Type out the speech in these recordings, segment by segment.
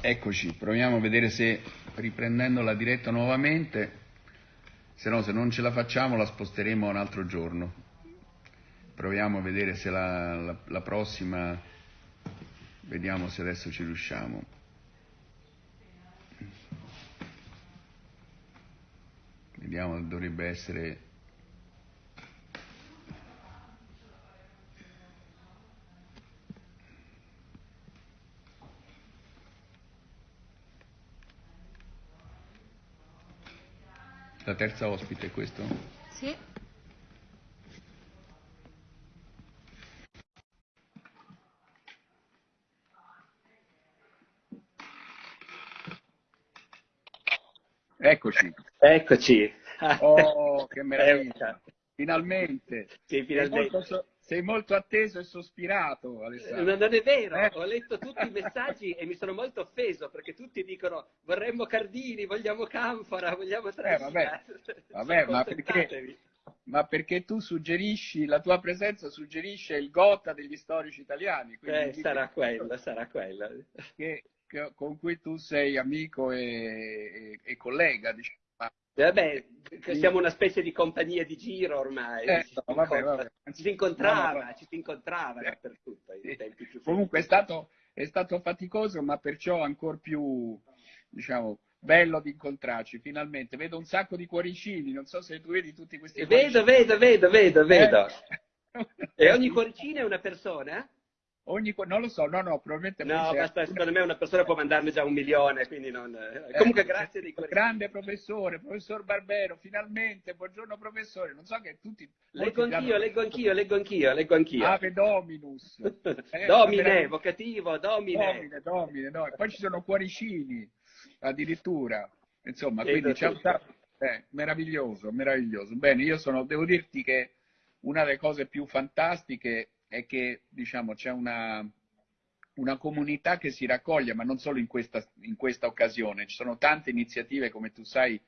Eccoci, proviamo a vedere se riprendendo la diretta nuovamente, se no se non ce la facciamo la sposteremo a un altro giorno. Proviamo a vedere se la, la, la prossima, vediamo se adesso ci riusciamo. Vediamo, dovrebbe essere La terza ospite è questo? Sì. Eccoci. Eccoci. Oh, che meraviglia. Finalmente. Sì, finalmente. Sei molto, atteso e sospirato, Alessandro. Non è vero, Eh? ho letto tutti i messaggi e mi sono molto offeso perché tutti dicono vorremmo Cardini, vogliamo Canfora, vogliamo Trasina. Eh, vabbè, ma perché, ma perché tu suggerisci, la tua presenza suggerisce il gota degli storici italiani, quindi Eh, sarà quello, sarà quello. che- che- con cui tu sei amico e, e- e collega, diciamo. Ma- Vabbè, siamo una specie di compagnia di giro ormai. Eh, ci, si no, vabbè, incontra- vabbè. ci si incontrava, No, ci si incontrava Eh, dappertutto. ai tempi più Comunque è stato, è stato faticoso, ma perciò ancora più, diciamo, bello di incontrarci, finalmente. Vedo un sacco di cuoricini, non so se tu vedi tutti questi Vedo, cuoricini. vedo, vedo, vedo, vedo. Eh. E ogni cuoricino è una persona? Ogni non lo so, no, no, probabilmente No, basta, una- secondo me una persona può mandarne già un milione, quindi non... Eh, Comunque grazie dei cuoricini. Grande professore, professor Barbero, finalmente, buongiorno professore. Non so che tutti... Leggo anch'io, leggo anch'io, leggo anch'io, leggo anch'io. Ave Dominus. Eh, domine, veramente- vocativo, domine. Domine, domine, no. E poi ci sono cuoricini, addirittura. Insomma, Vedo quindi c'è un eh, meraviglioso, meraviglioso. Bene, io sono, devo dirti che una delle cose più fantastiche è che, diciamo, c'è una, una comunità che si raccoglie, ma non solo in questa, in questa occasione. Ci sono tante iniziative, come tu sai,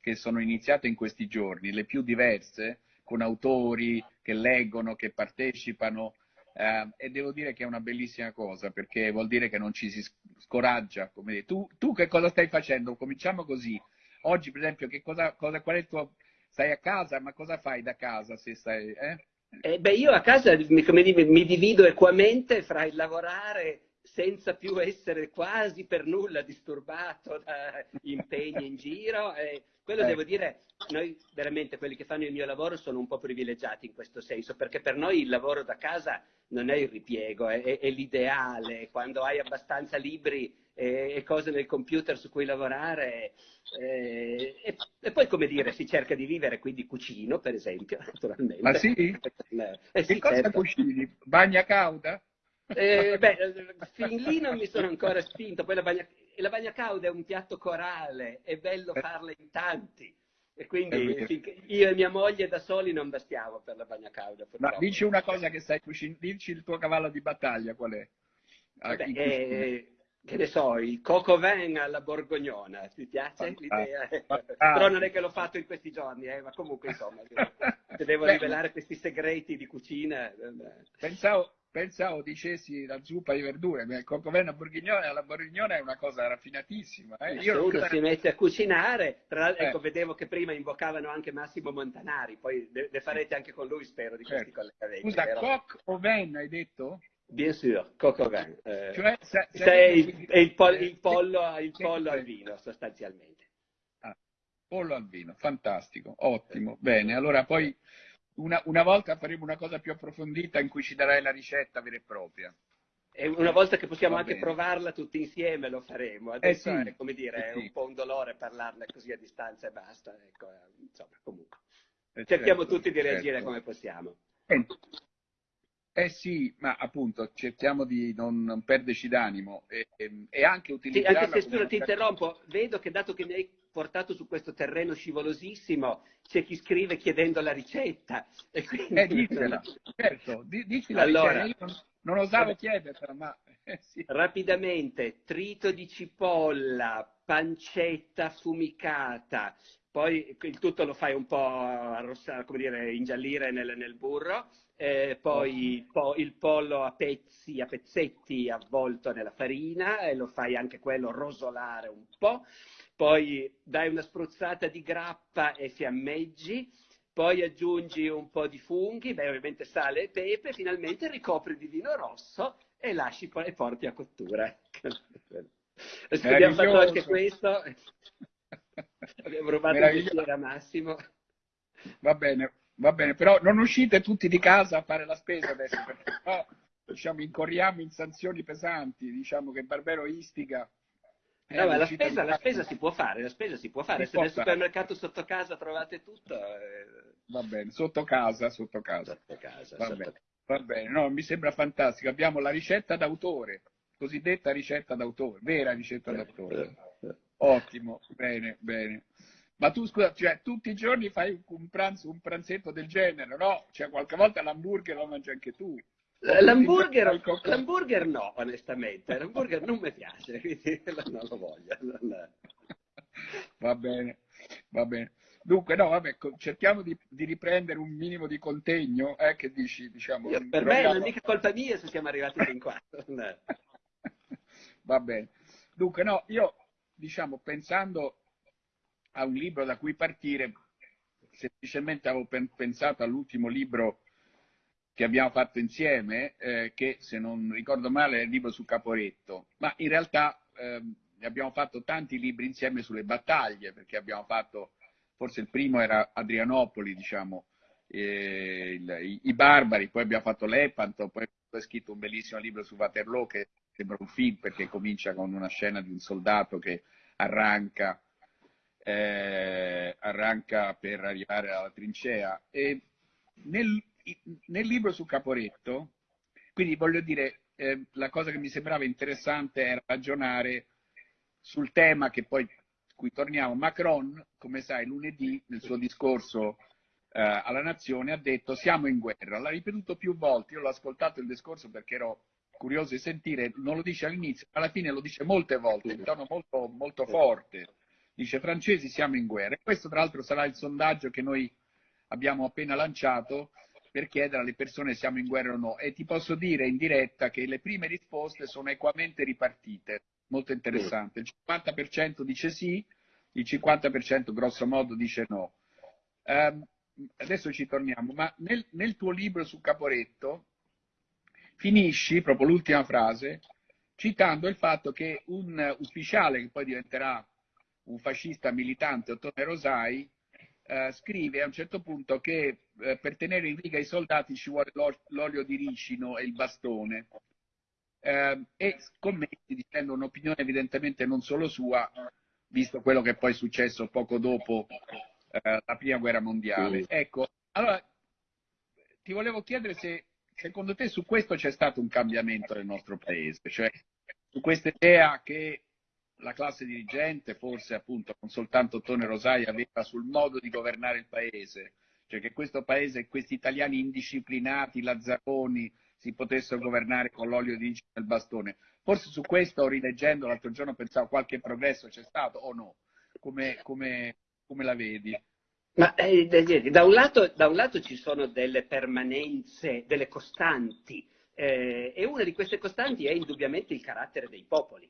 che sono iniziate in questi giorni, le più diverse, con autori che leggono, che partecipano, eh, e devo dire che è una bellissima cosa, perché vuol dire che non ci si scoraggia. Come. Tu, tu che cosa stai facendo? Cominciamo così. Oggi, per esempio, cosa, cosa, qual è il tuo... Stai a casa, ma cosa fai da casa se stai... Eh? Eh, beh, io a casa mi, dire, mi divido equamente fra il lavorare senza più essere quasi per nulla disturbato da impegni in giro. E quello Eh. devo dire, noi veramente quelli che fanno il mio lavoro sono un po' privilegiati in questo senso, perché per noi il lavoro da casa non è il ripiego, è, è- l'ideale. Quando hai abbastanza libri e, e cose nel computer su cui lavorare, eh, e, e poi come dire, si cerca di vivere, quindi cucino, per esempio, naturalmente. Ma sì? Eh, Che sì, cosa certo. cucini? Bagna cauda? Eh, beh, eh, fin lì non mi sono ancora spinto. Poi la bagna, la bagna cauda è un piatto corale, è bello farla in tanti. E quindi finché- io e mia moglie da soli non bastiamo per la bagna cauda. Ma dici una cosa che sai cucinare, dici il tuo cavallo di battaglia qual è? Ah, in cucina. eh, che ne so, il coco vin alla borgognona, ti piace Fantastico, l'idea? fantastico. Però non è che l'ho fatto in questi giorni, eh, ma comunque insomma, se, se devo Beh, rivelare questi segreti di cucina... eh, Pensavo, pensavo dicessi la zuppa di verdure, ma il cocoveno borghignone alla borghignone è una cosa raffinatissima. Eh? Se Io uno si mette a cucinare, tra l'altro, Eh. ecco, vedevo che prima invocavano anche Massimo Montanari, poi le, farete anche con lui, spero, di questi Certo. collegamenti. Scusa, coq o ven hai detto? Bien sûr, coco vin. Eh, Cioè, sa- se è il, è il pol- il pollo, il pollo al vino, sostanzialmente. Ah, pollo al vino, fantastico, ottimo. Bene, allora poi una, una volta faremo una cosa più approfondita in cui ci darai la ricetta vera e propria. E una volta che possiamo Va anche bene. provarla tutti insieme lo faremo. Adesso Eh sì, è, come dire, eh è sì. un po' un dolore parlarne così a distanza e basta. Ecco, eh, insomma, comunque. Eh, Cerchiamo certo, tutti di reagire certo. come possiamo. Eh, Eh sì, ma appunto cerchiamo di non, non perderci d'animo e, e- e anche Sì, utilizzarla anche se scusa, ti interrompo, vedo che dato che mi hai portato su questo terreno scivolosissimo, c'è chi scrive chiedendo la ricetta. E quindi... Eh, dicela, certo, di- dici la Allora. ricetta. Io non, osavo Vabbè. chiedertela, ma eh, sì. Rapidamente, trito di cipolla, pancetta affumicata, poi il tutto lo fai un po' arrossare, come dire, ingiallire nel, nel burro, eh, poi po- il pollo a pezzi, a pezzetti avvolto nella farina e lo fai anche quello rosolare un po', poi dai una spruzzata di grappa e fiammeggi, poi aggiungi un po' di funghi, beh, ovviamente sale e pepe, finalmente ricopri di vino rosso e lasci e porti a cottura. abbiamo fatto anche questo, abbiamo rubato il bicchiere a Massimo. Va bene, va bene, però non uscite tutti di casa a fare la spesa adesso, perché no, diciamo, incorriamo in sanzioni pesanti, diciamo che Barbero istiga. Eh, no, la spesa, la spesa, si può fare, la spesa si può fare, si se nel supermercato sotto casa trovate tutto. Eh... Va bene, sotto casa, sotto casa. Sotto casa va, sotto... Bene, va bene, no, mi sembra fantastico. Abbiamo la ricetta d'autore, cosiddetta ricetta d'autore, vera ricetta d'autore. Ottimo, bene, bene. Ma tu scusa, cioè, tutti i giorni fai un pranzo, un pranzetto del genere, no? Cioè, qualche volta l'hamburger lo mangi anche tu. L'hamburger, l'hamburger no, onestamente. L'hamburger non mi piace, quindi non lo voglio. Non... Va bene, va bene. Dunque, no, vabbè, cerchiamo di, di riprendere un minimo di contegno, eh, che dici, diciamo... Io, per me non è mica colpa mia se siamo arrivati fin qua. va bene. Dunque, no, io, diciamo, pensando a un libro da cui partire, semplicemente avevo pensato all'ultimo libro che abbiamo fatto insieme, eh, che se non ricordo male è il libro su Caporetto, ma in realtà eh, abbiamo fatto tanti libri insieme sulle battaglie, perché abbiamo fatto, forse il primo era Adrianopoli, diciamo, eh, il, i, i, barbari, poi abbiamo fatto Lepanto, poi ho scritto un bellissimo libro su Waterloo che sembra un film perché comincia con una scena di un soldato che arranca eh, arranca per arrivare alla trincea. E nel, nel libro su Caporetto, quindi voglio dire, eh, la cosa che mi sembrava interessante era ragionare sul tema che poi cui torniamo. Macron, come sai, lunedì nel suo discorso eh, alla nazione ha detto siamo in guerra. L'ha ripetuto più volte, io l'ho ascoltato il discorso perché ero curioso di sentire, non lo dice all'inizio, alla fine lo dice molte volte, in tono molto, molto forte dice francesi siamo in guerra. E questo tra l'altro sarà il sondaggio che noi abbiamo appena lanciato per chiedere alle persone se siamo in guerra o no. E ti posso dire in diretta che le prime risposte sono equamente ripartite, molto interessante. Il 50% dice sì, il 50% grosso modo dice no. Um, adesso ci torniamo, ma nel, nel tuo libro su Caporetto finisci, proprio l'ultima frase, citando il fatto che un ufficiale che poi diventerà un fascista militante, Ottone Rosai, eh, scrive a un certo punto che per tenere in riga i soldati ci vuole l'olio di ricino e il bastone. Eh, e scommetti dicendo un'opinione evidentemente non solo sua, visto quello che poi è successo poco dopo eh, la prima guerra mondiale. Sì. Ecco, allora ti volevo chiedere se secondo te su questo c'è stato un cambiamento nel nostro paese, cioè su questa idea che la classe dirigente, forse appunto con soltanto Tone Rosai, aveva sul modo di governare il paese, cioè che questo paese questi italiani indisciplinati, lazzaroni, si potessero governare con l'olio di nel bastone. Forse su questo, rileggendo l'altro giorno, pensavo qualche progresso c'è stato o no? Come, come, come la vedi? Ma eh, da, un lato, da, un lato, ci sono delle permanenze, delle costanti, eh, e una di queste costanti è indubbiamente il carattere dei popoli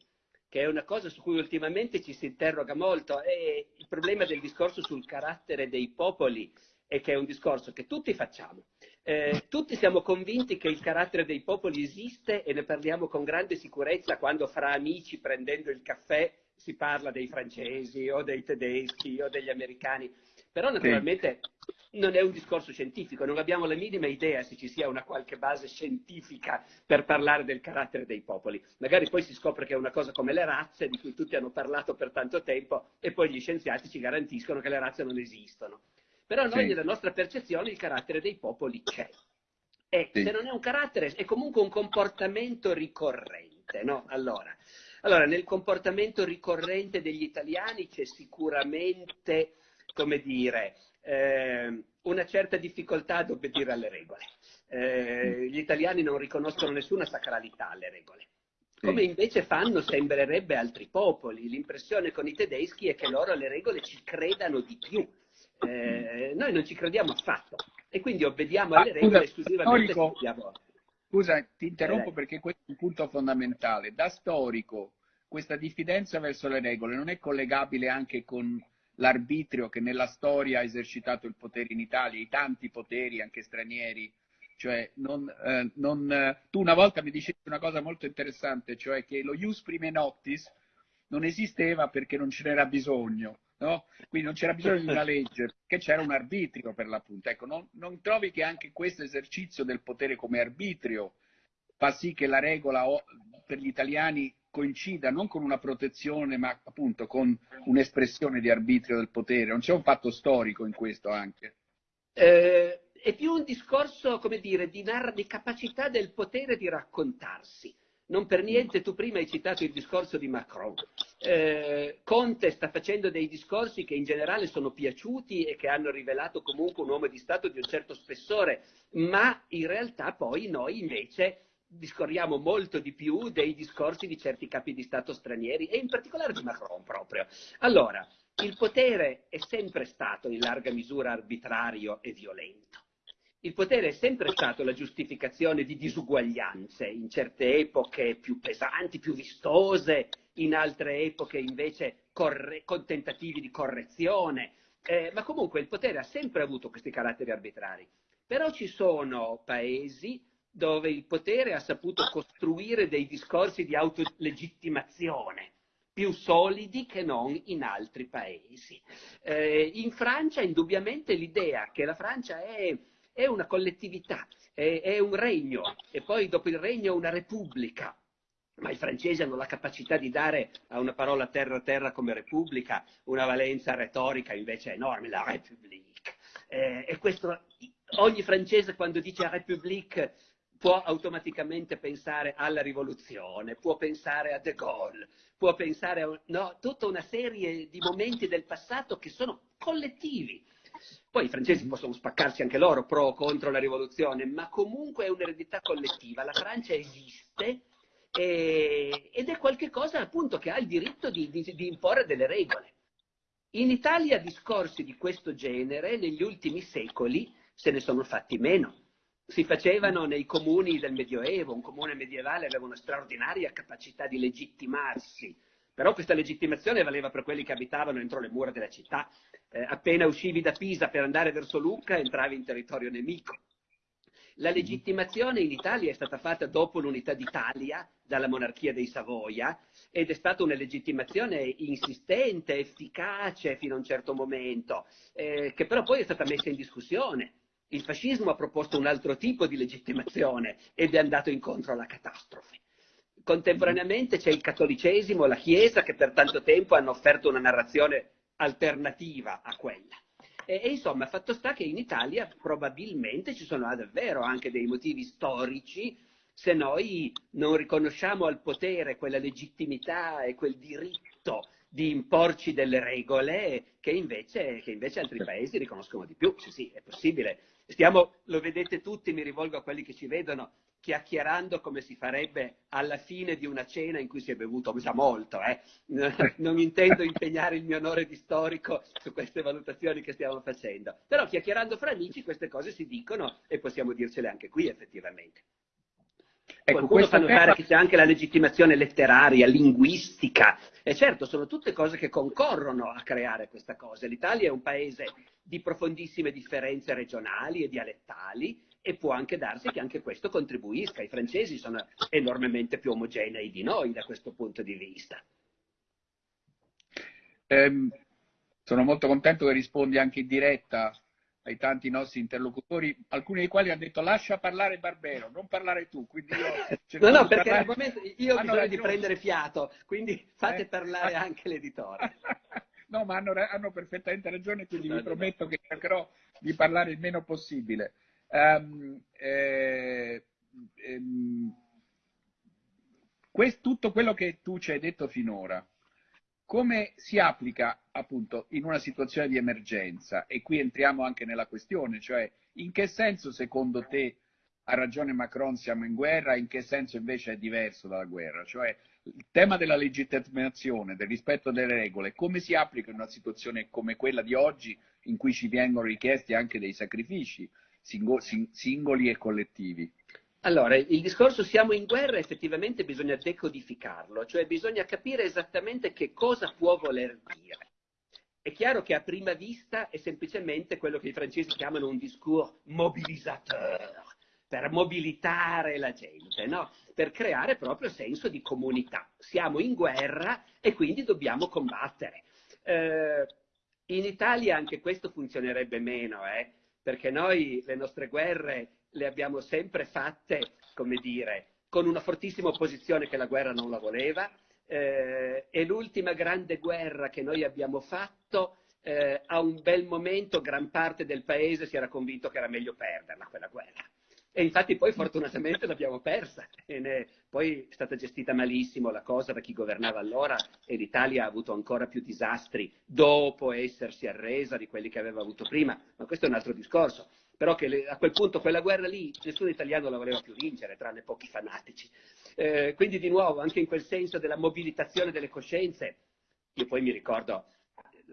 che è una cosa su cui ultimamente ci si interroga molto. E il problema del discorso sul carattere dei popoli è che è un discorso che tutti facciamo. Eh, tutti siamo convinti che il carattere dei popoli esiste e ne parliamo con grande sicurezza quando fra amici prendendo il caffè si parla dei francesi o dei tedeschi o degli americani. Però naturalmente sì. non è un discorso scientifico, non abbiamo la minima idea se ci sia una qualche base scientifica per parlare del carattere dei popoli. Magari poi si scopre che è una cosa come le razze, di cui tutti hanno parlato per tanto tempo, e poi gli scienziati ci garantiscono che le razze non esistono. Però noi, sì. nella nostra percezione, il carattere dei popoli c'è. E sì. se non è un carattere, è comunque un comportamento ricorrente, no? Allora, allora, nel comportamento ricorrente degli italiani c'è sicuramente come dire, eh, una certa difficoltà ad obbedire alle regole. Eh, gli italiani non riconoscono nessuna sacralità alle regole. come invece fanno, sembrerebbe, altri popoli. L'impressione con i tedeschi è che loro alle regole ci credano di più. Eh, noi non ci crediamo affatto e quindi obbediamo alle regole scusa, esclusivamente storico, Scusa, ti interrompo eh. perché questo è un punto fondamentale. Da storico, questa diffidenza verso le regole non è collegabile anche con l'arbitrio che nella storia ha esercitato il potere in Italia, i tanti poteri, anche stranieri. Cioè, non, eh, non, eh, tu una volta mi dicevi una cosa molto interessante, cioè che lo ius prime noctis non esisteva perché non ce n'era bisogno, no? Quindi non c'era bisogno di una legge, perché c'era un arbitrio per l'appunto. Ecco, non, non trovi che anche questo esercizio del potere come arbitrio fa sì che la regola per gli italiani coincida non con una protezione, ma appunto con un'espressione di arbitrio del potere. Non c'è un fatto storico in questo anche? Eh, è più un discorso, come dire, di, di capacità del potere di raccontarsi. Non per niente tu prima hai citato il discorso di Macron. Eh, Conte sta facendo dei discorsi che in generale sono piaciuti e che hanno rivelato comunque un uomo di Stato di un certo spessore, ma in realtà poi noi invece discorriamo molto di più dei discorsi di certi capi di Stato stranieri e in particolare di Macron proprio. Allora, il potere è sempre stato in larga misura arbitrario e violento. Il potere è sempre stato la giustificazione di disuguaglianze, in certe epoche più pesanti, più vistose, in altre epoche invece corre- con tentativi di correzione, eh, ma comunque il potere ha sempre avuto questi caratteri arbitrari. Però ci sono paesi dove il potere ha saputo costruire dei discorsi di autolegittimazione più solidi che non in altri paesi. Eh, in Francia indubbiamente l'idea che la Francia è, è una collettività, è, è un regno e poi dopo il regno una repubblica, ma i francesi hanno la capacità di dare a una parola terra terra come repubblica una valenza retorica invece enorme, la République. Eh, e questo, ogni francese quando dice République può automaticamente pensare alla rivoluzione, può pensare a De Gaulle, può pensare a no, tutta una serie di momenti del passato che sono collettivi. Poi i francesi possono spaccarsi anche loro pro o contro la rivoluzione, ma comunque è un'eredità collettiva. La Francia esiste e, ed è qualcosa appunto che ha il diritto di, di, di imporre delle regole. In Italia discorsi di questo genere negli ultimi secoli se ne sono fatti meno si facevano nei comuni del Medioevo, un comune medievale aveva una straordinaria capacità di legittimarsi, però questa legittimazione valeva per quelli che abitavano entro le mura della città. Eh, appena uscivi da Pisa per andare verso Lucca entravi in territorio nemico. La legittimazione in Italia è stata fatta dopo l'unità d'Italia dalla monarchia dei Savoia ed è stata una legittimazione insistente, efficace fino a un certo momento, eh, che però poi è stata messa in discussione il fascismo ha proposto un altro tipo di legittimazione ed è andato incontro alla catastrofe. Contemporaneamente c'è il cattolicesimo, la Chiesa, che per tanto tempo hanno offerto una narrazione alternativa a quella. E, e, insomma, fatto sta che in Italia probabilmente ci sono davvero anche dei motivi storici se noi non riconosciamo al potere quella legittimità e quel diritto di imporci delle regole che invece, che invece altri paesi riconoscono di più. Sì, sì, è possibile. Stiamo, lo vedete tutti, mi rivolgo a quelli che ci vedono, chiacchierando come si farebbe alla fine di una cena in cui si è bevuto già molto. Eh? Non intendo impegnare il mio onore di storico su queste valutazioni che stiamo facendo, però chiacchierando fra amici queste cose si dicono e possiamo dircele anche qui effettivamente. Ecco, Qualcuno fa notare tema... che c'è anche la legittimazione letteraria, linguistica, e certo sono tutte cose che concorrono a creare questa cosa. L'Italia è un paese di profondissime differenze regionali e dialettali e può anche darsi che anche questo contribuisca. I francesi sono enormemente più omogenei di noi da questo punto di vista. Eh, sono molto contento che rispondi anche in diretta ai tanti nostri interlocutori, alcuni dei quali hanno detto lascia parlare Barbero, non parlare tu. Quindi io no, no, perché al momento io ho bisogno ragione. di prendere fiato, quindi fate eh? parlare anche l'editore. no, ma hanno, hanno, perfettamente ragione, quindi vi prometto che cercherò di parlare il meno possibile. Um, eh, ehm, questo, tutto quello che tu ci hai detto finora, come si applica appunto in una situazione di emergenza? E qui entriamo anche nella questione, cioè in che senso secondo te ha ragione Macron, siamo in guerra, in che senso invece è diverso dalla guerra? Cioè il tema della legittimazione, del rispetto delle regole, come si applica in una situazione come quella di oggi in cui ci vengono richiesti anche dei sacrifici singoli e collettivi? Allora, il discorso siamo in guerra effettivamente bisogna decodificarlo, cioè bisogna capire esattamente che cosa può voler dire. È chiaro che a prima vista è semplicemente quello che i francesi chiamano un discours mobilisateur, per mobilitare la gente, no? per creare proprio senso di comunità. Siamo in guerra e quindi dobbiamo combattere. Eh, in Italia anche questo funzionerebbe meno, eh? perché noi le nostre guerre le abbiamo sempre fatte, come dire, con una fortissima opposizione che la guerra non la voleva, eh, e l'ultima grande guerra che noi abbiamo fatto, eh, a un bel momento gran parte del paese si era convinto che era meglio perderla quella guerra. E infatti poi fortunatamente l'abbiamo persa, ne... poi è stata gestita malissimo la cosa da chi governava allora e l'Italia ha avuto ancora più disastri dopo essersi arresa di quelli che aveva avuto prima, ma questo è un altro discorso. Però che le... a quel punto quella guerra lì nessun italiano la voleva più vincere, tranne pochi fanatici. Eh, quindi di nuovo, anche in quel senso della mobilitazione delle coscienze, io poi mi ricordo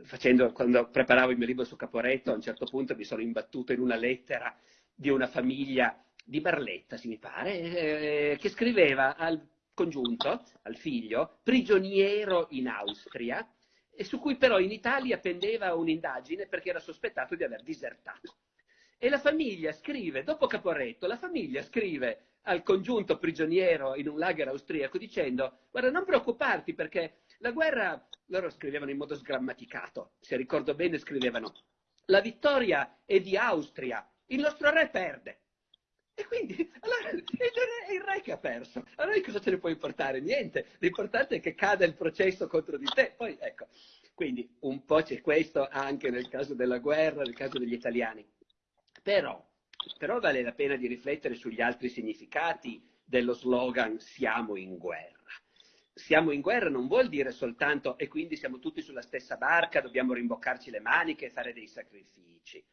Facendo, quando preparavo il mio libro su Caporetto, a un certo punto mi sono imbattuto in una lettera di una famiglia di Barletta, se mi pare, eh, che scriveva al congiunto, al figlio, prigioniero in Austria, e su cui però in Italia pendeva un'indagine perché era sospettato di aver disertato. E la famiglia scrive, dopo Caporetto, la famiglia scrive al congiunto prigioniero in un lager austriaco dicendo guarda non preoccuparti perché la guerra, loro scrivevano in modo sgrammaticato, se ricordo bene scrivevano la vittoria è di Austria, il nostro re perde. E quindi allora, è, il re, che ha perso. Allora cosa te ne può importare? Niente. L'importante è che cada il processo contro di te. Poi ecco, quindi un po' c'è questo anche nel caso della guerra, nel caso degli italiani. Però, però vale la pena di riflettere sugli altri significati dello slogan siamo in guerra. Siamo in guerra non vuol dire soltanto e quindi siamo tutti sulla stessa barca, dobbiamo rimboccarci le maniche e fare dei sacrifici.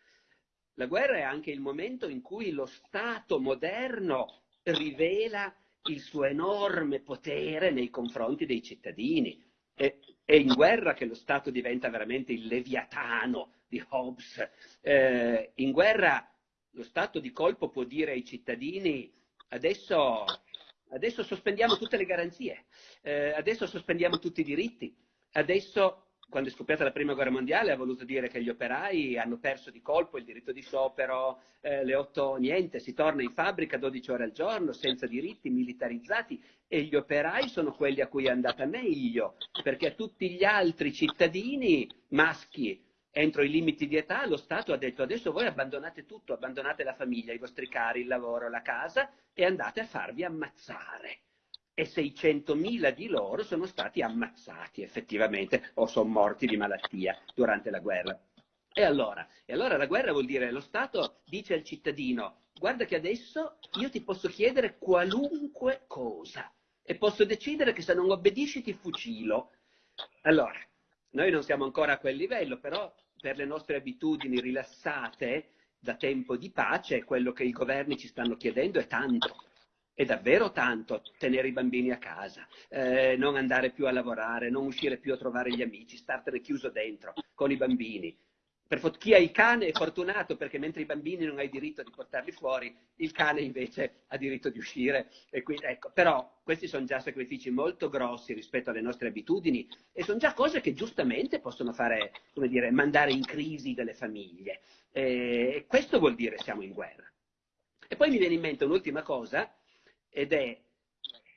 La guerra è anche il momento in cui lo Stato moderno rivela il suo enorme potere nei confronti dei cittadini. È, è in guerra che lo Stato diventa veramente il leviatano di Hobbes. Eh, in guerra lo Stato di colpo può dire ai cittadini adesso, adesso sospendiamo tutte le garanzie, eh, adesso sospendiamo tutti i diritti, adesso quando è scoppiata la prima guerra mondiale ha voluto dire che gli operai hanno perso di colpo il diritto di sciopero, eh, le otto niente, si torna in fabbrica 12 ore al giorno, senza diritti, militarizzati e gli operai sono quelli a cui è andata meglio, perché a tutti gli altri cittadini maschi entro i limiti di età lo Stato ha detto adesso voi abbandonate tutto, abbandonate la famiglia, i vostri cari, il lavoro, la casa e andate a farvi ammazzare e 600.000 di loro sono stati ammazzati effettivamente o sono morti di malattia durante la guerra. E allora? E allora la guerra vuol dire lo Stato dice al cittadino guarda che adesso io ti posso chiedere qualunque cosa e posso decidere che se non obbedisci ti fucilo. Allora, noi non siamo ancora a quel livello, però per le nostre abitudini rilassate da tempo di pace, quello che i governi ci stanno chiedendo è tanto è davvero tanto tenere i bambini a casa, eh, non andare più a lavorare, non uscire più a trovare gli amici, startene chiuso dentro con i bambini. Per chi ha il cane è fortunato perché mentre i bambini non hai diritto di portarli fuori, il cane invece ha diritto di uscire. Quindi, ecco, però questi sono già sacrifici molto grossi rispetto alle nostre abitudini e sono già cose che giustamente possono fare, come dire, mandare in crisi delle famiglie. E questo vuol dire siamo in guerra. E poi mi viene in mente un'ultima cosa ed è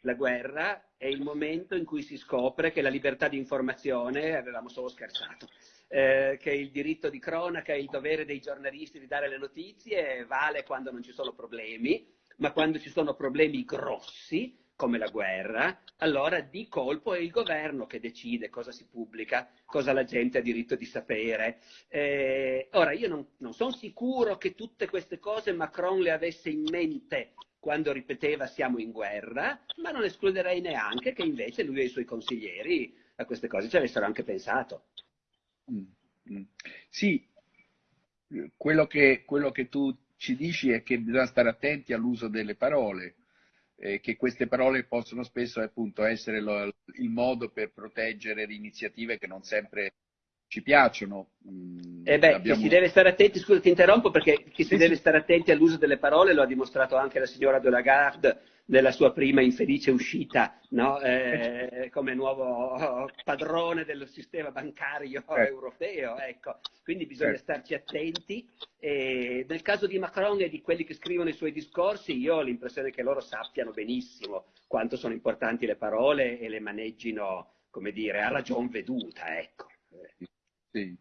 la guerra è il momento in cui si scopre che la libertà di informazione, avevamo solo scherzato, eh, che il diritto di cronaca e il dovere dei giornalisti di dare le notizie vale quando non ci sono problemi, ma quando ci sono problemi grossi, come la guerra, allora di colpo è il governo che decide cosa si pubblica, cosa la gente ha diritto di sapere. Eh, ora, io non, non sono sicuro che tutte queste cose Macron le avesse in mente quando ripeteva siamo in guerra, ma non escluderei neanche che invece lui e i suoi consiglieri a queste cose ci avessero anche pensato. Mm, mm. Sì, quello che, quello che tu ci dici è che bisogna stare attenti all'uso delle parole, eh, che queste parole possono spesso appunto essere lo, il modo per proteggere iniziative che non sempre ci piacciono. Mm, eh beh, abbiamo... si deve stare attenti, scusa ti interrompo perché chi si deve stare attenti all'uso delle parole lo ha dimostrato anche la signora de Lagarde nella sua prima infelice uscita no? eh, come nuovo padrone del sistema bancario eh. europeo. Ecco. Quindi bisogna eh. starci attenti. E nel caso di Macron e di quelli che scrivono i suoi discorsi, io ho l'impressione che loro sappiano benissimo quanto sono importanti le parole e le maneggino, come dire, a ragion veduta. Ecco. Sì.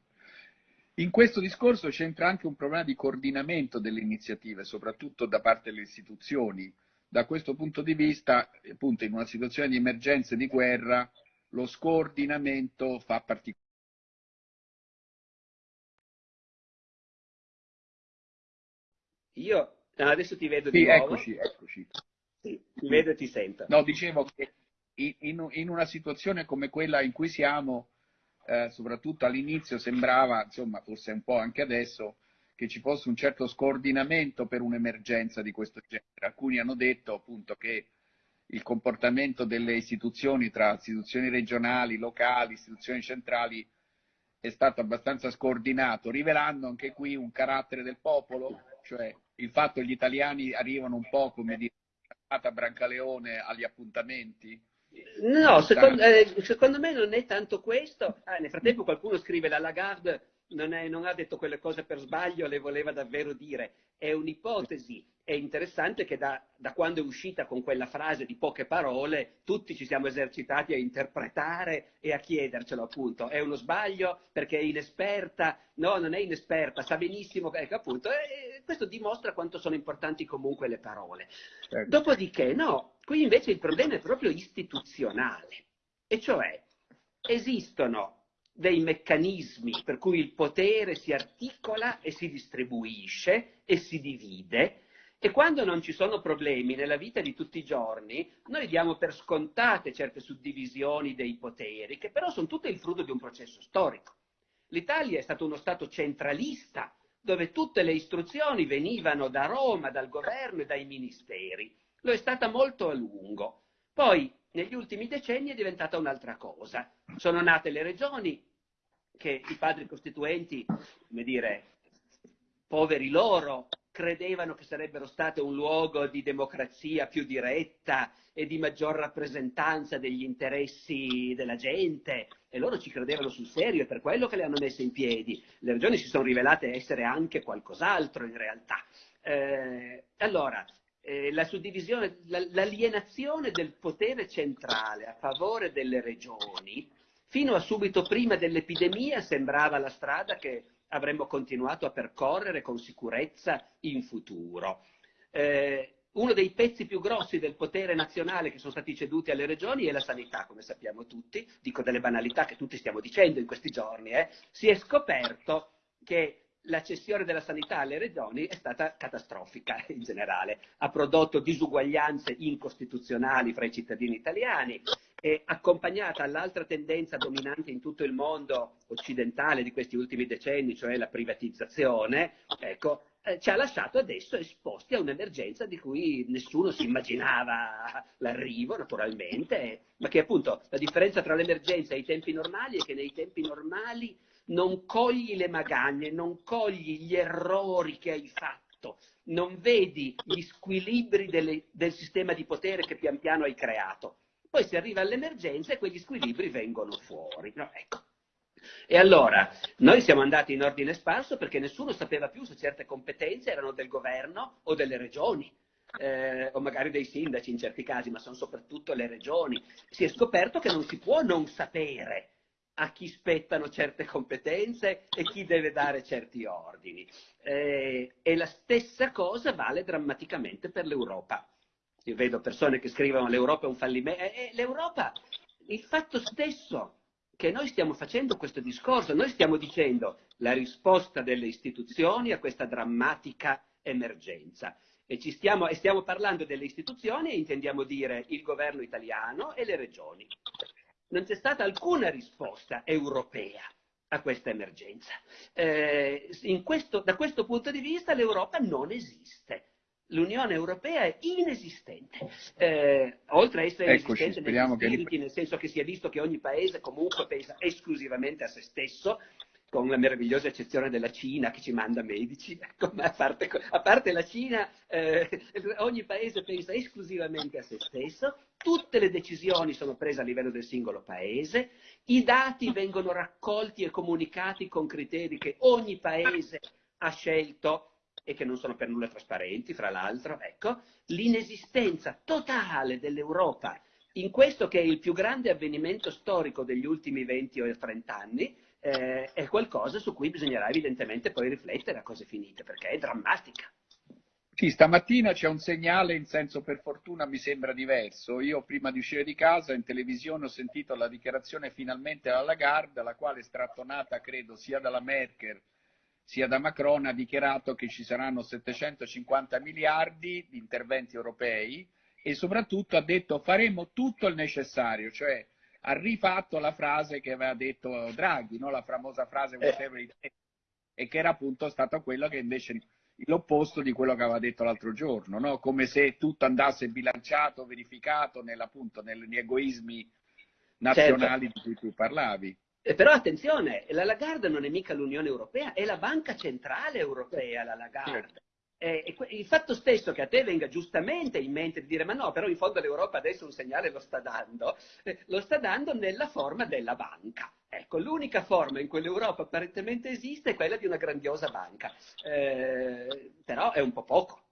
In questo discorso c'entra anche un problema di coordinamento delle iniziative, soprattutto da parte delle istituzioni. Da questo punto di vista, appunto, in una situazione di emergenza e di guerra, lo scordinamento fa particolare. Io adesso ti vedo sì, di nuovo. Eccoci, eccoci. Sì, ti vedo e ti sento. No, dicevo che in, in, una situazione come quella in cui siamo, eh, soprattutto all'inizio sembrava, insomma, forse un po' anche adesso, che ci fosse un certo scordinamento per un'emergenza di questo genere. Alcuni hanno detto appunto che il comportamento delle istituzioni tra istituzioni regionali, locali, istituzioni centrali è stato abbastanza scordinato, rivelando anche qui un carattere del popolo, cioè il fatto che gli italiani arrivano un po' come dire a Brancaleone agli appuntamenti, No, secondo, eh, secondo, me non è tanto questo. Ah, nel frattempo qualcuno scrive la Lagarde non, è, non, ha detto quelle cose per sbaglio, le voleva davvero dire. È un'ipotesi. È interessante che da, da, quando è uscita con quella frase di poche parole, tutti ci siamo esercitati a interpretare e a chiedercelo appunto. È uno sbaglio perché è inesperta? No, non è inesperta, sa benissimo. Ecco appunto, e questo dimostra quanto sono importanti comunque le parole. Certo. Dopodiché, no, qui invece il problema è proprio istituzionale. E cioè, esistono dei meccanismi per cui il potere si articola e si distribuisce e si divide e quando non ci sono problemi nella vita di tutti i giorni, noi diamo per scontate certe suddivisioni dei poteri, che però sono tutte il frutto di un processo storico. L'Italia è stato uno Stato centralista, dove tutte le istruzioni venivano da Roma, dal governo e dai ministeri. Lo è stata molto a lungo. Poi, negli ultimi decenni, è diventata un'altra cosa. Sono nate le regioni, che i padri costituenti, come dire, poveri loro, credevano che sarebbero state un luogo di democrazia più diretta e di maggior rappresentanza degli interessi della gente e loro ci credevano sul serio, è per quello che le hanno messe in piedi. Le regioni si sono rivelate essere anche qualcos'altro in realtà. Eh, allora, eh, la suddivisione, l'alienazione del potere centrale a favore delle regioni Fino a subito prima dell'epidemia sembrava la strada che avremmo continuato a percorrere con sicurezza in futuro. Eh, uno dei pezzi più grossi del potere nazionale che sono stati ceduti alle regioni è la sanità, come sappiamo tutti, dico delle banalità che tutti stiamo dicendo in questi giorni, eh. si è scoperto che la cessione della sanità alle regioni è stata catastrofica in generale, ha prodotto disuguaglianze incostituzionali fra i cittadini italiani, e accompagnata all'altra tendenza dominante in tutto il mondo occidentale di questi ultimi decenni, cioè la privatizzazione, ecco, eh, ci ha lasciato adesso esposti a un'emergenza di cui nessuno si immaginava l'arrivo, naturalmente, ma che appunto la differenza tra l'emergenza e i tempi normali è che nei tempi normali non cogli le magagne, non cogli gli errori che hai fatto, non vedi gli squilibri delle, del sistema di potere che pian piano hai creato poi si arriva all'emergenza e quegli squilibri vengono fuori. No, ecco. E allora noi siamo andati in ordine sparso perché nessuno sapeva più se certe competenze erano del governo o delle regioni. Eh, o magari dei sindaci in certi casi, ma sono soprattutto le regioni. Si è scoperto che non si può non sapere a chi spettano certe competenze e chi deve dare certi ordini. Eh, e la stessa cosa vale drammaticamente per l'Europa. Io vedo persone che scrivono l'Europa è un fallimento. E l'Europa, il fatto stesso che noi stiamo facendo questo discorso, noi stiamo dicendo la risposta delle istituzioni a questa drammatica emergenza. E, stiamo, e stiamo parlando delle istituzioni e intendiamo dire il governo italiano e le regioni. Non c'è stata alcuna risposta europea a questa emergenza. Eh, questo, da questo punto di vista l'Europa non esiste. L'Unione Europea è inesistente, eh, oltre a essere Eccoci, inesistente negli spiriti, che... nel senso che si è visto che ogni paese comunque pensa esclusivamente a se stesso, con la meravigliosa eccezione della Cina che ci manda medici, ecco, a, parte, a, parte, la Cina, eh, ogni paese pensa esclusivamente a se stesso, tutte le decisioni sono prese a livello del singolo paese, i dati vengono raccolti e comunicati con criteri che ogni paese ha scelto e che non sono per nulla trasparenti, fra l'altro, ecco, l'inesistenza totale dell'Europa in questo che è il più grande avvenimento storico degli ultimi 20 o 30 anni, eh, è qualcosa su cui bisognerà evidentemente poi riflettere a cose finite, perché è drammatica. Sì, stamattina c'è un segnale in senso per fortuna mi sembra diverso. Io prima di uscire di casa in televisione ho sentito la dichiarazione finalmente alla Lagarde, la quale è strattonata credo sia dalla Merkel sia da Macron, ha dichiarato che ci saranno 750 miliardi di interventi europei e soprattutto ha detto faremo tutto il necessario, cioè ha rifatto la frase che aveva detto Draghi, no? la famosa frase eh. whatever it takes, e che era appunto stata quella che invece l'opposto di quello che aveva detto l'altro giorno, no? come se tutto andasse bilanciato, verificato nel, appunto, negli egoismi nazionali certo. di cui tu parlavi. Eh, però attenzione, la Lagarde non è mica l'Unione Europea, è la Banca Centrale Europea la Lagarde. Certo. Eh, il fatto stesso che a te venga giustamente in mente di dire ma no, però in fondo l'Europa adesso un segnale lo sta dando, eh, lo sta dando nella forma della banca. Ecco, l'unica forma in cui l'Europa apparentemente esiste è quella di una grandiosa banca, eh, però è un po' poco,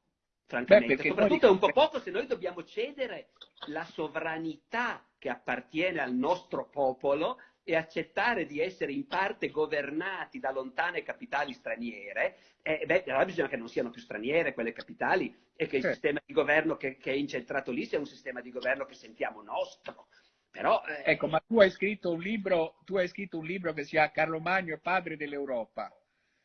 francamente. Beh, Soprattutto noi... è un po' poco se noi dobbiamo cedere la sovranità che appartiene al nostro popolo e accettare di essere in parte governati da lontane capitali straniere, eh, beh, allora bisogna che non siano più straniere quelle capitali e che il eh. sistema di governo che, che, è incentrato lì sia un sistema di governo che sentiamo nostro. Però, eh... Ecco, ma tu hai, scritto un libro, tu hai scritto un libro che si chiama Carlo Magno, padre dell'Europa.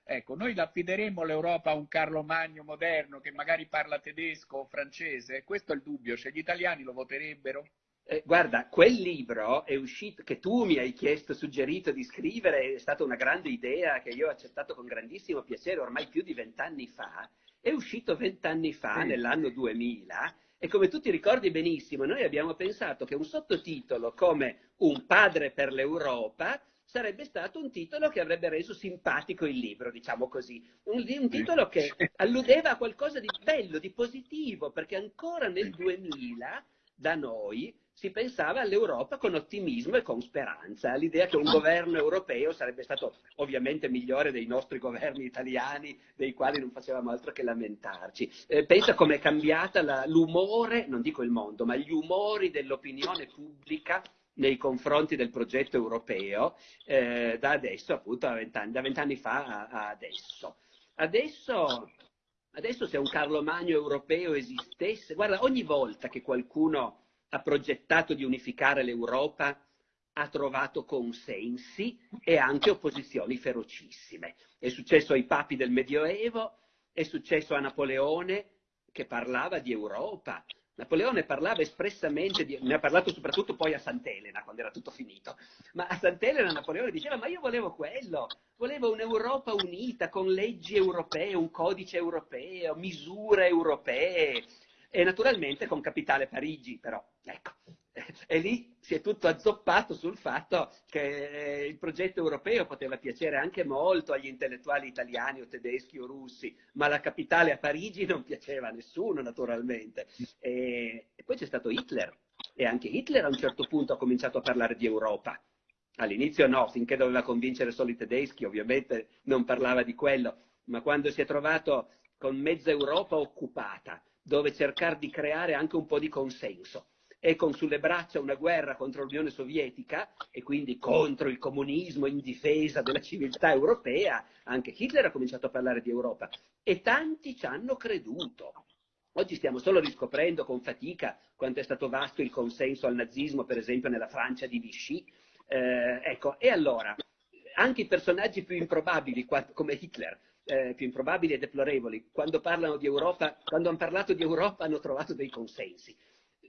Ecco, noi affideremo l'Europa a un Carlo Magno moderno che magari parla tedesco o francese? Questo è il dubbio, cioè gli italiani lo voterebbero? Eh, guarda, quel libro è uscito, che tu mi hai chiesto, suggerito di scrivere, è stata una grande idea che io ho accettato con grandissimo piacere ormai più di vent'anni fa, è uscito vent'anni fa, sì. nell'anno 2000, e come tu ti ricordi benissimo, noi abbiamo pensato che un sottotitolo come Un padre per l'Europa sarebbe stato un titolo che avrebbe reso simpatico il libro, diciamo così. Un, un titolo che alludeva a qualcosa di bello, di positivo, perché ancora nel 2000 da noi si pensava all'Europa con ottimismo e con speranza, all'idea che un governo europeo sarebbe stato ovviamente migliore dei nostri governi italiani, dei quali non facevamo altro che lamentarci. Eh, pensa com'è cambiata la, l'umore, non dico il mondo, ma gli umori dell'opinione pubblica nei confronti del progetto europeo eh, da adesso, appunto, vent'anni, da vent'anni fa a, a adesso. Adesso Adesso se un Carlo Magno europeo esistesse, guarda, ogni volta che qualcuno ha progettato di unificare l'Europa ha trovato consensi e anche opposizioni ferocissime. È successo ai papi del Medioevo, è successo a Napoleone che parlava di Europa. Napoleone parlava espressamente, di, ne ha parlato soprattutto poi a Sant'Elena quando era tutto finito, ma a Sant'Elena Napoleone diceva ma io volevo quello, volevo un'Europa unita con leggi europee, un codice europeo, misure europee, e naturalmente con capitale Parigi, però. Ecco. E lì si è tutto azzoppato sul fatto che il progetto europeo poteva piacere anche molto agli intellettuali italiani o tedeschi o russi, ma la capitale a Parigi non piaceva a nessuno, naturalmente. E, e poi c'è stato Hitler, e anche Hitler a un certo punto ha cominciato a parlare di Europa. All'inizio no, finché doveva convincere solo i tedeschi, ovviamente non parlava di quello, ma quando si è trovato con mezza Europa occupata, dove cercare di creare anche un po' di consenso e con sulle braccia una guerra contro l'Unione Sovietica e quindi contro il comunismo in difesa della civiltà europea, anche Hitler ha cominciato a parlare di Europa e tanti ci hanno creduto. Oggi stiamo solo riscoprendo con fatica quanto è stato vasto il consenso al nazismo, per esempio nella Francia di Vichy. Eh, ecco, e allora, anche i personaggi più improbabili come Hitler eh, più improbabili e deplorevoli, quando parlano di Europa, quando hanno parlato di Europa hanno trovato dei consensi.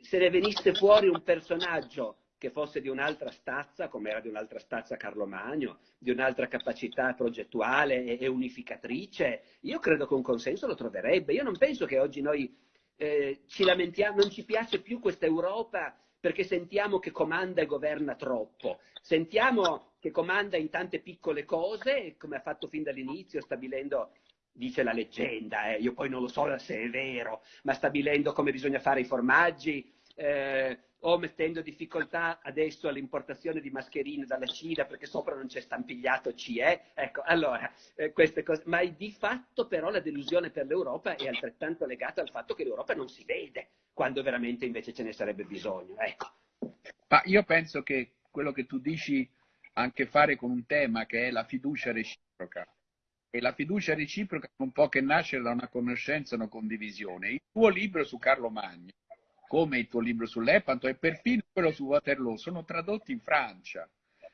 Se ne venisse fuori un personaggio che fosse di un'altra stazza, come era di un'altra stazza Carlo Magno, di un'altra capacità progettuale e, e unificatrice, io credo che un consenso lo troverebbe. Io non penso che oggi noi eh, ci lamentiamo, non ci piace più questa Europa perché sentiamo che comanda e governa troppo, sentiamo che comanda in tante piccole cose, come ha fatto fin dall'inizio, stabilendo dice la leggenda, eh, io poi non lo so se è vero, ma stabilendo come bisogna fare i formaggi, eh, o mettendo difficoltà adesso all'importazione di mascherine dalla Cina perché sopra non c'è stampigliato CE. Ecco, allora, eh, queste cose. Ma di fatto però la delusione per l'Europa è altrettanto legata al fatto che l'Europa non si vede quando veramente invece ce ne sarebbe bisogno. Ecco. Ma io penso che quello che tu dici ha a che fare con un tema che è la fiducia reciproca. E la fiducia reciproca non può che nascere da una conoscenza e una condivisione. Il tuo libro su Carlo Magno come il tuo libro sull'Epanto e perfino quello su Waterloo, sono tradotti in Francia.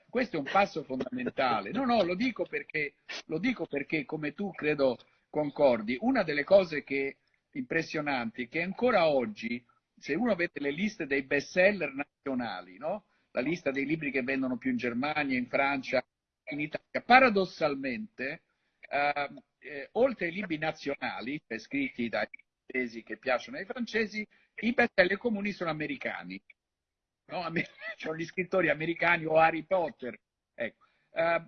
Questo è un passo fondamentale. No, no, lo dico perché, lo dico perché come tu credo concordi, una delle cose che impressionanti che ancora oggi, se uno vede le liste dei bestseller nazionali, no? La lista dei libri che vendono più in Germania, in Francia, in Italia, paradossalmente, eh, eh, oltre ai libri nazionali, cioè scritti dai francesi che piacciono ai francesi, i bestseller comuni sono americani. No? Sono gli scrittori americani o Harry Potter. Ecco. Uh,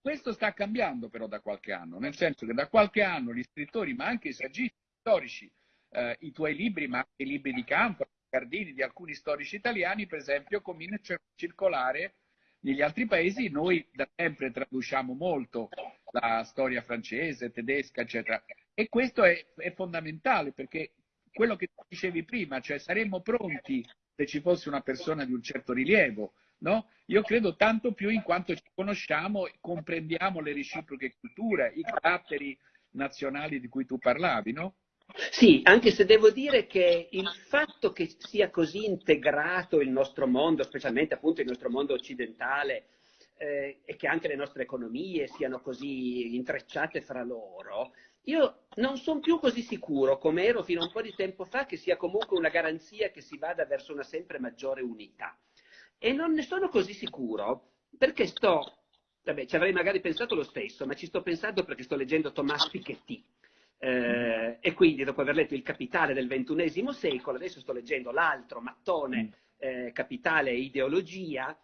questo sta cambiando però da qualche anno, nel senso che da qualche anno gli scrittori, ma anche i saggisti storici, uh, i tuoi libri, ma anche i libri di campo, Cardini, di alcuni storici italiani, per esempio, cominciano a circolare negli altri paesi. Noi da sempre traduciamo molto la storia francese, tedesca, eccetera. E questo è, è fondamentale perché quello che dicevi prima, cioè saremmo pronti se ci fosse una persona di un certo rilievo, no? Io credo tanto più in quanto ci conosciamo e comprendiamo le reciproche culture, i caratteri nazionali di cui tu parlavi, no? Sì, anche se devo dire che il fatto che sia così integrato il nostro mondo, specialmente appunto il nostro mondo occidentale, eh, e che anche le nostre economie siano così intrecciate fra loro, io non sono più così sicuro, come ero fino a un po' di tempo fa, che sia comunque una garanzia che si vada verso una sempre maggiore unità. E non ne sono così sicuro perché sto, vabbè, ci avrei magari pensato lo stesso, ma ci sto pensando perché sto leggendo Thomas Piketty. Eh, e quindi dopo aver letto Il Capitale del XXI secolo, adesso sto leggendo l'altro mattone, mm. eh, Capitale e Ideologia,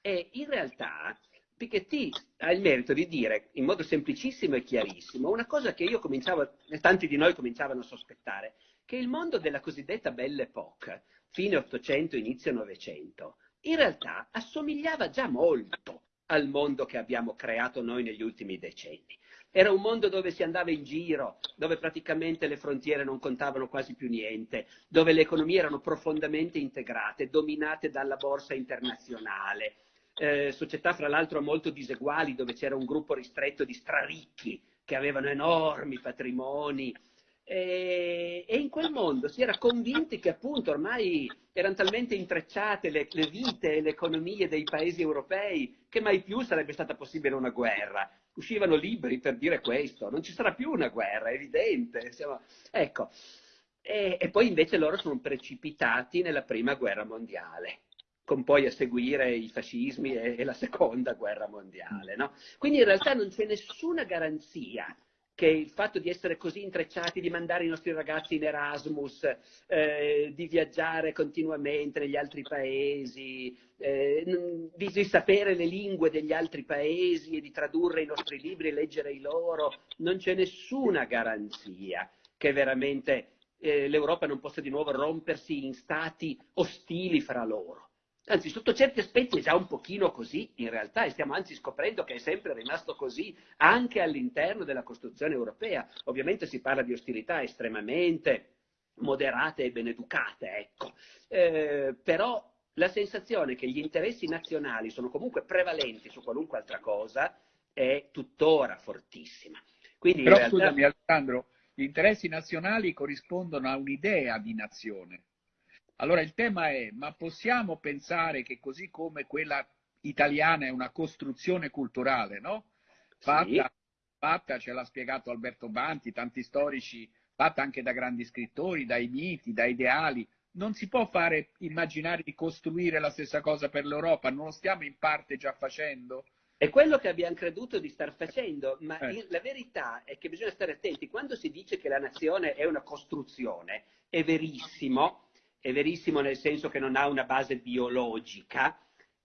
e in realtà Piketty ha il merito di dire in modo semplicissimo e chiarissimo una cosa che io cominciavo, e tanti di noi cominciavano a sospettare, che il mondo della cosiddetta Belle Époque, fine 800, inizio 900, in realtà assomigliava già molto al mondo che abbiamo creato noi negli ultimi decenni. Era un mondo dove si andava in giro, dove praticamente le frontiere non contavano quasi più niente, dove le economie erano profondamente integrate, dominate dalla borsa internazionale, eh, società fra l'altro molto diseguali dove c'era un gruppo ristretto di straricchi che avevano enormi patrimoni e, e in quel mondo si era convinti che appunto ormai erano talmente intrecciate le, le vite e le economie dei paesi europei che mai più sarebbe stata possibile una guerra. Uscivano libri per dire questo, non ci sarà più una guerra, è evidente. Siamo... Ecco. E, e poi invece loro sono precipitati nella prima guerra mondiale con poi a seguire i fascismi e, e la seconda guerra mondiale. No? Quindi in realtà non c'è nessuna garanzia che il fatto di essere così intrecciati, di mandare i nostri ragazzi in Erasmus, eh, di viaggiare continuamente negli altri paesi, eh, di, sapere le lingue degli altri paesi e di tradurre i nostri libri e leggere i loro, non c'è nessuna garanzia che veramente eh, l'Europa non possa di nuovo rompersi in stati ostili fra loro. Anzi, sotto certi aspetti è già un pochino così in realtà e stiamo anzi scoprendo che è sempre rimasto così anche all'interno della costruzione europea. Ovviamente si parla di ostilità estremamente moderate e beneducate, ecco. Eh, però la sensazione che gli interessi nazionali sono comunque prevalenti su qualunque altra cosa è tuttora fortissima. Quindi Però realtà... scusami Alessandro, gli interessi nazionali corrispondono a un'idea di nazione allora il tema è, ma possiamo pensare che così come quella italiana è una costruzione culturale, no? Fatta, sì. fatta ce l'ha spiegato Alberto Banti, tanti storici, fatta anche da grandi scrittori, dai miti, da ideali, non si può fare, immaginare di costruire la stessa cosa per l'Europa, non lo stiamo in parte già facendo? È quello che abbiamo creduto di star facendo, ma eh. la verità è che bisogna stare attenti. Quando si dice che la nazione è una costruzione, è verissimo, è verissimo nel senso che non ha una base biologica,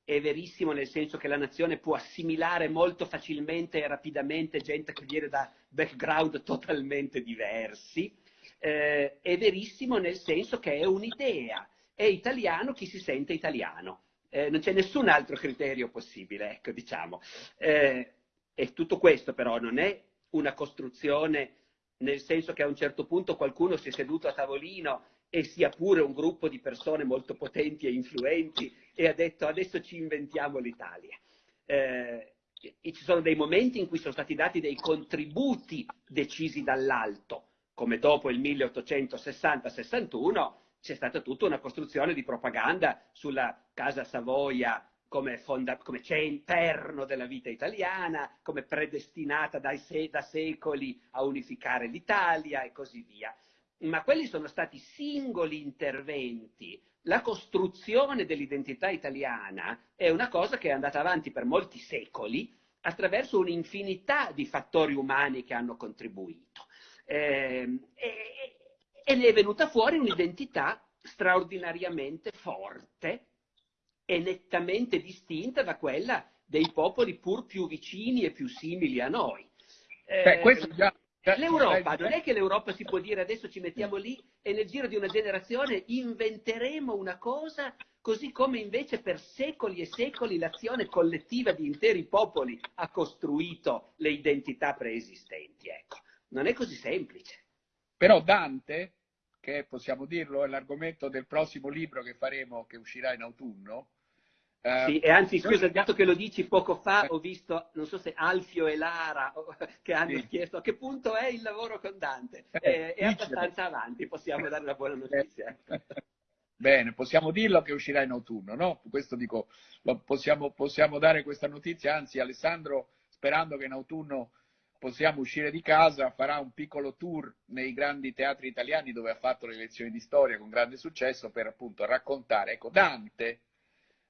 è verissimo nel senso che la nazione può assimilare molto facilmente e rapidamente gente che viene da background totalmente diversi, eh, è verissimo nel senso che è un'idea, è italiano chi si sente italiano. Eh, non c'è nessun altro criterio possibile, ecco, diciamo. Eh, e tutto questo però non è una costruzione nel senso che a un certo punto qualcuno si è seduto a tavolino e sia pure un gruppo di persone molto potenti e influenti e ha detto adesso ci inventiamo l'Italia. Eh, ci sono dei momenti in cui sono stati dati dei contributi decisi dall'alto, come dopo il 1860-61 c'è stata tutta una costruzione di propaganda sulla Casa Savoia come, fonda, come perno della vita italiana, come predestinata se, da secoli a unificare l'Italia e così via. Ma quelli sono stati singoli interventi. La costruzione dell'identità italiana è una cosa che è andata avanti per molti secoli attraverso un'infinità di fattori umani che hanno contribuito eh, e, e ne è venuta fuori un'identità straordinariamente forte e nettamente distinta da quella dei popoli pur più vicini e più simili a noi. Eh, Beh, già, L'Europa, non è che l'Europa si può dire adesso ci mettiamo lì e nel giro di una generazione inventeremo una cosa, così come invece per secoli e secoli l'azione collettiva di interi popoli ha costruito le identità preesistenti. Ecco non è così semplice. Però Dante, che possiamo dirlo, è l'argomento del prossimo libro che faremo, che uscirà in autunno. Eh, sì, e anzi, scusa, dato che lo dici poco fa, ho visto, non so se Alfio e Lara che hanno sì. chiesto a che punto è il lavoro con Dante. Eh, è abbastanza avanti, possiamo dare una buona notizia. Bene, possiamo dirlo che uscirà in autunno, no? Questo dico, possiamo, possiamo dare questa notizia, anzi Alessandro, sperando che in autunno possiamo uscire di casa, farà un piccolo tour nei grandi teatri italiani dove ha fatto le lezioni di storia con grande successo per appunto raccontare. Ecco, Dante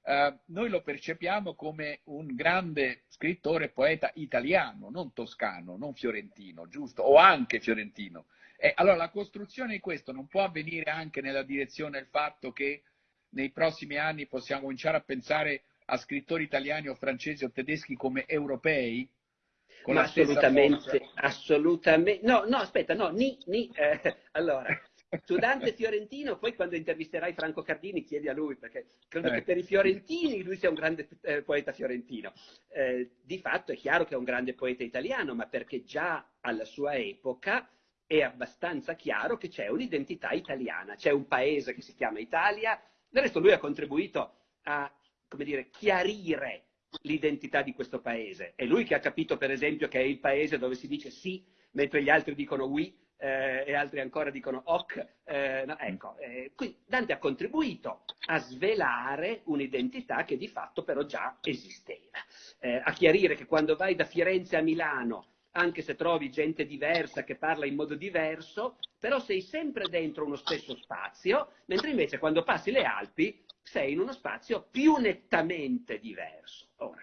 eh, noi lo percepiamo come un grande scrittore e poeta italiano, non toscano, non fiorentino, giusto? O anche fiorentino. E allora la costruzione di questo non può avvenire anche nella direzione del fatto che nei prossimi anni possiamo cominciare a pensare a scrittori italiani o francesi o tedeschi come europei, assolutamente, assolutamente. No, no, aspetta, no, ni, ni. Eh, allora, su Dante Fiorentino, poi quando intervisterai Franco Cardini chiedi a lui, perché credo eh. che per i fiorentini lui sia un grande eh, poeta fiorentino. Eh, di fatto è chiaro che è un grande poeta italiano, ma perché già alla sua epoca è abbastanza chiaro che c'è un'identità italiana, c'è un paese che si chiama Italia, del resto lui ha contribuito a, come dire, chiarire l'identità di questo paese. È lui che ha capito, per esempio, che è il paese dove si dice sì, mentre gli altri dicono oui eh, e altri ancora dicono ok. Eh, no, ecco, eh, Dante ha contribuito a svelare un'identità che di fatto però già esisteva, eh, a chiarire che quando vai da Firenze a Milano anche se trovi gente diversa che parla in modo diverso, però sei sempre dentro uno stesso spazio, mentre invece quando passi le Alpi sei in uno spazio più nettamente diverso. Ora,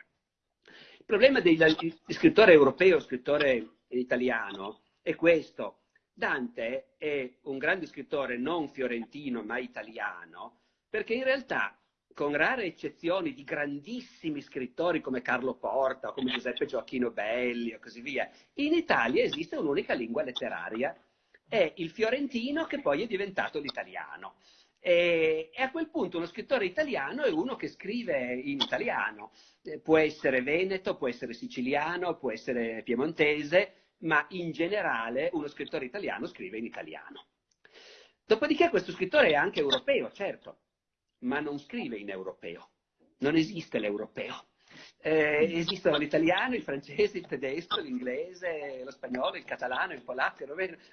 il problema del scrittore europeo, scrittore italiano, è questo. Dante è un grande scrittore non fiorentino ma italiano, perché in realtà, con rare eccezioni di grandissimi scrittori come Carlo Porta, come Giuseppe Gioacchino Belli e così via, in Italia esiste un'unica lingua letteraria, è il fiorentino che poi è diventato l'italiano. E, a quel punto uno scrittore italiano è uno che scrive in italiano. Eh, può essere veneto, può essere siciliano, può essere piemontese, ma in generale uno scrittore italiano scrive in italiano. Dopodiché questo scrittore è anche europeo, certo, ma non scrive in europeo. Non esiste l'europeo. Eh, esistono l'italiano, il francese, il tedesco, l'inglese, lo spagnolo, il catalano, il polacco,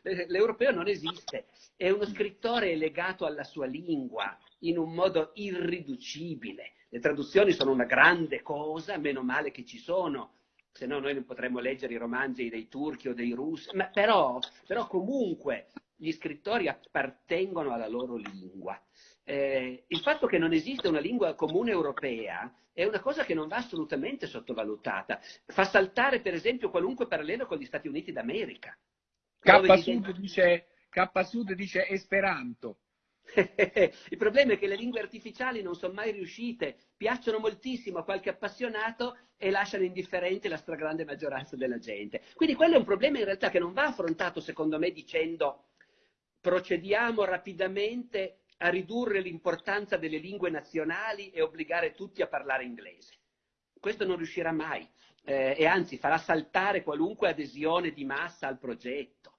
l'europeo non esiste. È uno scrittore legato alla sua lingua in un modo irriducibile. Le traduzioni sono una grande cosa, meno male che ci sono, se no noi non potremmo leggere i romanzi dei turchi o dei russi, ma però, però comunque gli scrittori appartengono alla loro lingua. eh, il fatto che non esiste una lingua comune europea è una cosa che non va assolutamente sottovalutata. Fa saltare, per esempio, qualunque parallelo con gli Stati Uniti d'America. K-Sud dice, K-Sud dice Esperanto. Il problema è che le lingue artificiali non sono mai riuscite, piacciono moltissimo a qualche appassionato e lasciano indifferente la stragrande maggioranza della gente. Quindi quello è un problema in realtà che non va affrontato, secondo me, dicendo procediamo rapidamente a ridurre l'importanza delle lingue nazionali e obbligare tutti a parlare inglese. Questo non riuscirà mai eh, e anzi farà saltare qualunque adesione di massa al progetto.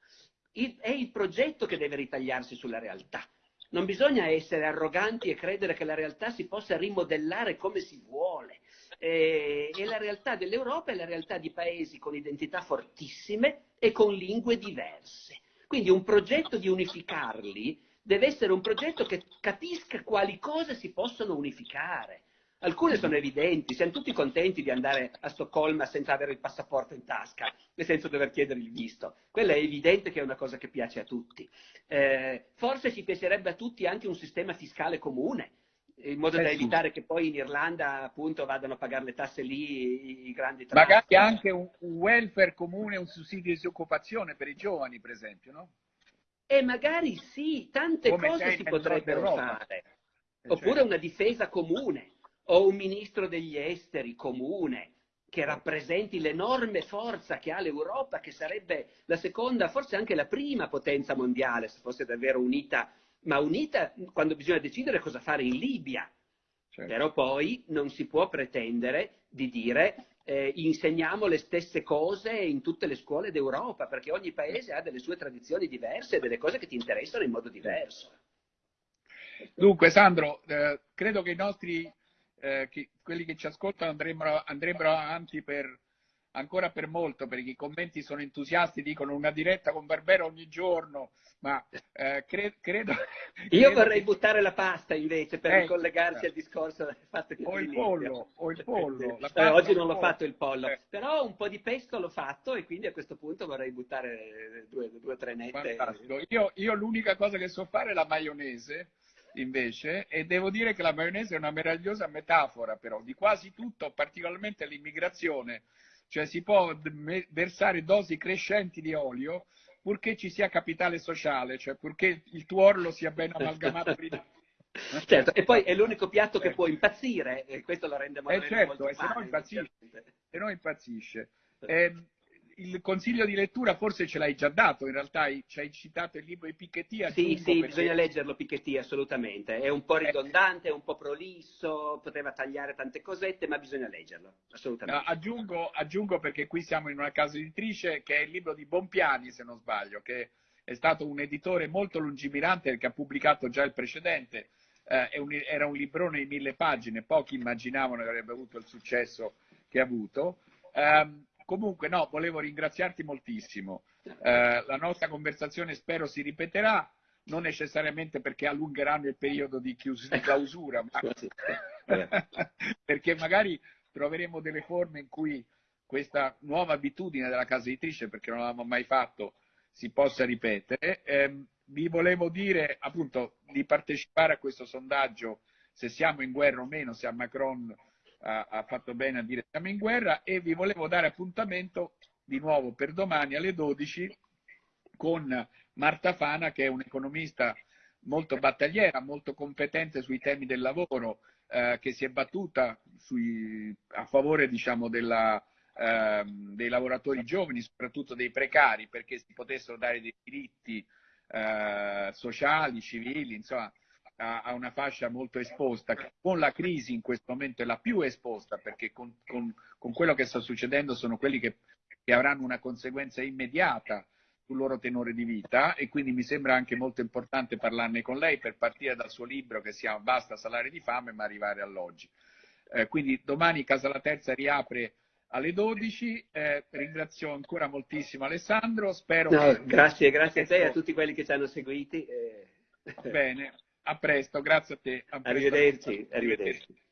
Il, è il progetto che deve ritagliarsi sulla realtà. Non bisogna essere arroganti e credere che la realtà si possa rimodellare come si vuole. E, e la realtà dell'Europa è la realtà di paesi con identità fortissime e con lingue diverse. Quindi un progetto di unificarli deve essere un progetto che capisca quali cose si possono unificare. Alcune sono evidenti, siamo tutti contenti di andare a Stoccolma senza avere il passaporto in tasca e senza dover chiedere il visto. Quella è evidente che è una cosa che piace a tutti. Eh, forse ci piacerebbe a tutti anche un sistema fiscale comune, in modo da eh evitare che poi in Irlanda appunto vadano a pagare le tasse lì i, grandi traffici. Magari anche un, welfare comune, un sussidio di disoccupazione per i giovani, per esempio, no? E magari sì, tante Come cose si potrebbero fare. Eh, Oppure certo. una difesa comune o un ministro degli esteri comune che rappresenti l'enorme forza che ha l'Europa, che sarebbe la seconda, forse anche la prima potenza mondiale, se fosse davvero unita, ma unita quando bisogna decidere cosa fare in Libia. Certo. Però poi non si può pretendere di dire eh, insegniamo le stesse cose in tutte le scuole d'Europa, perché ogni paese ha delle sue tradizioni diverse e delle cose che ti interessano in modo diverso. Dunque, Sandro, eh, credo che i nostri, eh, che, quelli che ci ascoltano andrebbero, andrebbero avanti per ancora per molto, perché i commenti sono entusiasti, dicono una diretta con Barbero ogni giorno, ma eh, cre- credo... Io credo vorrei che... buttare la pasta invece per eh, ricollegarsi eh. al discorso del fatto che... O il pollo, o il pollo. Eh, oggi non l'ho fatto il pollo, eh. però un po' di pesto l'ho fatto e quindi a questo punto vorrei buttare due o tre nette. Io, io l'unica cosa che so fare è la maionese invece, e devo dire che la maionese è una meravigliosa metafora però di quasi tutto, particolarmente l'immigrazione cioè si può versare dosi crescenti di olio purché ci sia capitale sociale, cioè purché il tuo orlo sia ben amalgamato prima. Certo, e poi è l'unico piatto che può impazzire, e questo lo rende molto, eh certo, molto e se no impazzisce. Se no impazzisce. Eh, il consiglio di lettura forse ce l'hai già dato, in realtà ci hai citato il libro di Piketty. Sì, sì, perché... bisogna leggerlo Piketty assolutamente, è un po' eh. ridondante, è un po' prolisso, poteva tagliare tante cosette, ma bisogna leggerlo, assolutamente. No, aggiungo, aggiungo, perché qui siamo in una casa editrice che è il libro di Bompiani, se non sbaglio, che è stato un editore molto lungimirante che ha pubblicato già il precedente, eh, un, era un librone di mille pagine, pochi immaginavano che avrebbe avuto il successo che ha avuto. Um, Comunque, no, volevo ringraziarti moltissimo. Eh, la nostra conversazione spero si ripeterà, non necessariamente perché allungheranno il periodo di, chius- di clausura, ma perché magari troveremo delle forme in cui questa nuova abitudine della casa editrice, perché non l'avevamo mai fatto, si possa ripetere. Eh, vi volevo dire appunto di partecipare a questo sondaggio se siamo in guerra o meno, se a Macron ha, ha fatto bene a dire siamo in guerra e vi volevo dare appuntamento di nuovo per domani alle 12 con Marta Fana che è un'economista molto battagliera, molto competente sui temi del lavoro, eh, che si è battuta sui, a favore diciamo, della, eh, dei lavoratori giovani, soprattutto dei precari, perché si potessero dare dei diritti eh, sociali, civili, insomma, a, a, una fascia molto esposta, con la crisi in questo momento è la più esposta, perché con, con, con quello che sta succedendo sono quelli che, che avranno una conseguenza immediata sul loro tenore di vita e quindi mi sembra anche molto importante parlarne con lei per partire dal suo libro che si chiama Basta salari di fame ma arrivare all'oggi. Eh, quindi domani Casa la Terza riapre alle 12, eh, ringrazio ancora moltissimo Alessandro, spero no, che... Grazie, grazie a te e a tutti quelli che ci hanno seguiti. Eh... Bene, a presto, grazie a te. A arrivederci, arrivederci.